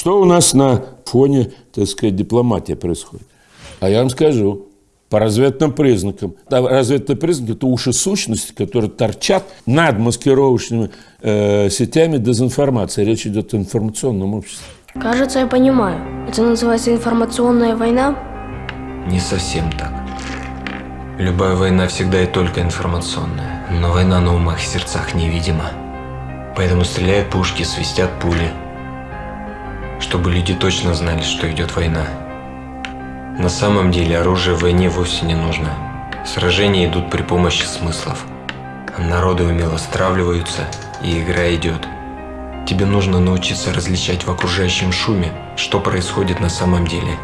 Что у нас на фоне, так сказать, дипломатии происходит? А я вам скажу, по разведным признакам. Да, разведные признаки – это уши сущности, которые торчат над маскировочными э, сетями дезинформации. Речь идет о информационном обществе. Кажется, я понимаю. Это называется информационная война? Не совсем так. Любая война всегда и только информационная. Но война на умах и сердцах невидима. Поэтому стреляют пушки, свистят пули. Чтобы люди точно знали, что идет война. На самом деле оружие в войне вовсе не нужно. Сражения идут при помощи смыслов. Народы умело стравливаются, и игра идет. Тебе нужно научиться различать в окружающем шуме, что происходит на самом деле.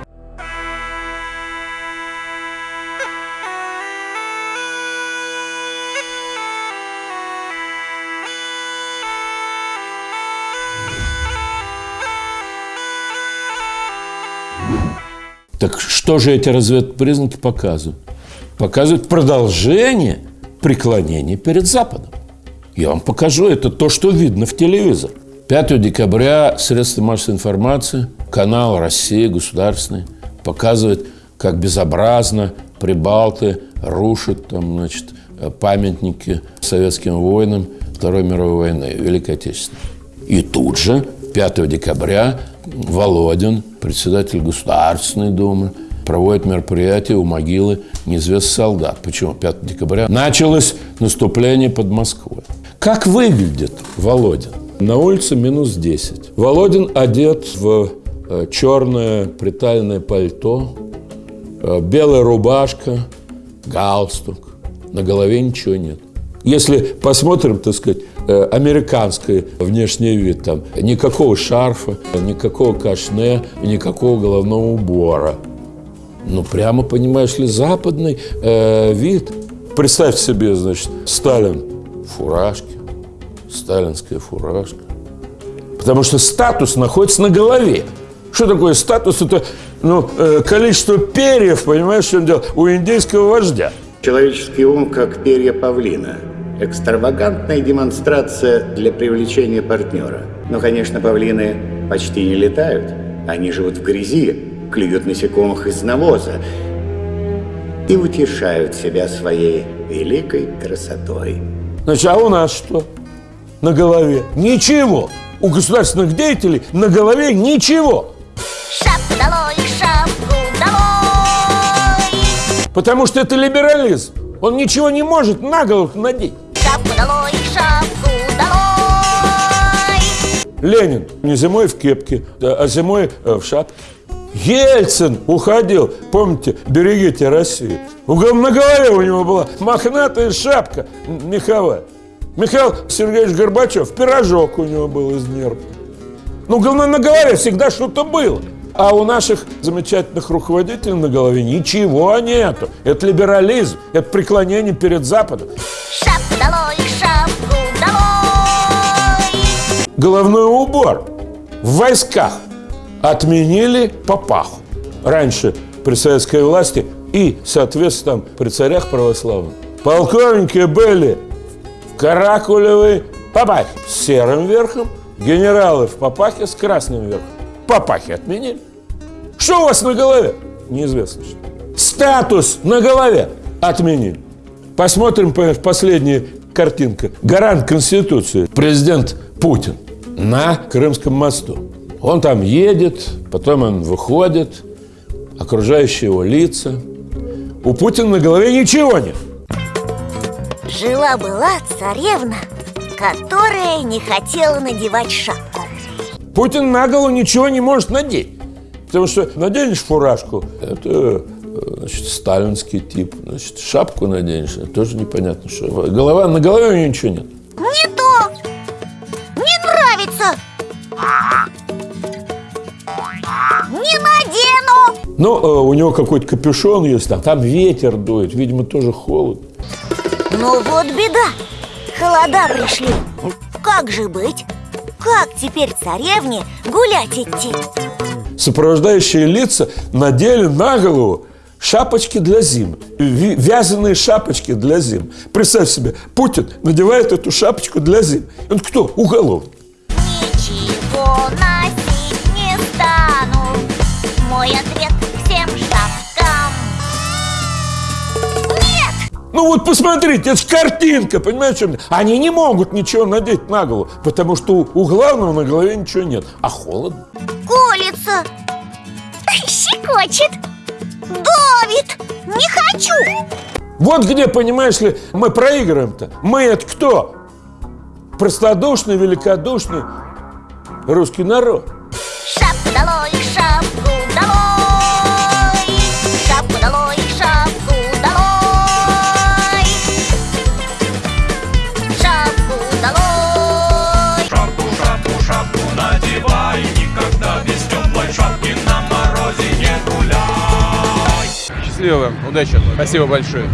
Так что же эти разведпризнаки показывают? Показывают продолжение преклонения перед Западом. Я вам покажу, это то, что видно в телевизоре. 5 декабря средства массовой информации, канал «Россия» государственный, показывает, как безобразно прибалты рушат там, значит, памятники советским воинам Второй мировой войны, Великой Отечественной. И тут же, 5 декабря, Володин, председатель Государственной Думы, проводит мероприятие у могилы неизвестных солдат. Почему? 5 декабря началось наступление под Москвой. Как выглядит Володин? На улице минус 10. Володин одет в э, черное приталенное пальто, э, белая рубашка, галстук. На голове ничего нет. Если посмотрим, так сказать, американский внешний вид, там никакого шарфа, никакого кашне, никакого головного убора. Ну, прямо, понимаешь ли, западный э, вид. Представь себе, значит, Сталин в фуражке, сталинская фуражка. Потому что статус находится на голове. Что такое статус? Это ну, э, количество перьев, понимаешь, что он делал, у индейского вождя. Человеческий ум как перья павлина – Экстравагантная демонстрация для привлечения партнера. Но, конечно, павлины почти не летают. Они живут в грязи, клюют насекомых из навоза и утешают себя своей великой красотой. Значит, а у нас что? На голове ничего. У государственных деятелей на голове ничего. Шапку долой, шапку долой! Потому что это либерализм. Он ничего не может на голову надеть. Шапку долой, шапку долой! Ленин не зимой в кепке, а зимой э, в шапке. Ельцин уходил, помните, берегите Россию. На голове у него была мохнатая шапка меховая. Михаил Сергеевич Горбачев, пирожок у него был из нерв. Ну, на голове всегда что-то было. А у наших замечательных руководителей на голове ничего нету. Это либерализм, это преклонение перед Западом. Шапку долой, шапку долой! Головной убор в войсках отменили папаху. Раньше при советской власти и, соответственно, при царях православных полковники были в каракулевой папахе с серым верхом, генералы в папахе с красным верхом. Папахи отменили. Что у вас на голове? Неизвестно что. Статус на голове отменили. Посмотрим последняя картинка. Гарант Конституции, президент Путин на Крымском мосту. Он там едет, потом он выходит, окружающие его лица. У Путина на голове ничего нет. Жила-была царевна, которая не хотела надевать шапку. Путин на голову ничего не может надеть. Потому что наденешь фуражку, это э, значит, сталинский тип. Значит, шапку наденешь, это тоже непонятно, что. Голова, на голове у нее ничего нет. Не то! Не нравится! Не надену! Ну, э, у него какой-то капюшон есть, там, там ветер дует, видимо, тоже холод. Ну вот беда! Холода пришли. Как же быть? Как теперь царевне гулять идти? сопровождающие лица надели на голову шапочки для зим, вязаные шапочки для зим. Представь себе, Путин надевает эту шапочку для зим. Он кто? Уголовник. Ничего носить не стану. Мой ответ всем шапкам. Нет! Ну вот посмотрите, это же картинка, понимаете, что Они не могут ничего надеть на голову, потому что у главного на голове ничего нет, а холодно колется. Щекочет. Давит. Не хочу. Вот где, понимаешь ли, мы проигрываем-то Мы это кто? Простодушный, великодушный русский народ. Счастливо удачи. Спасибо большое.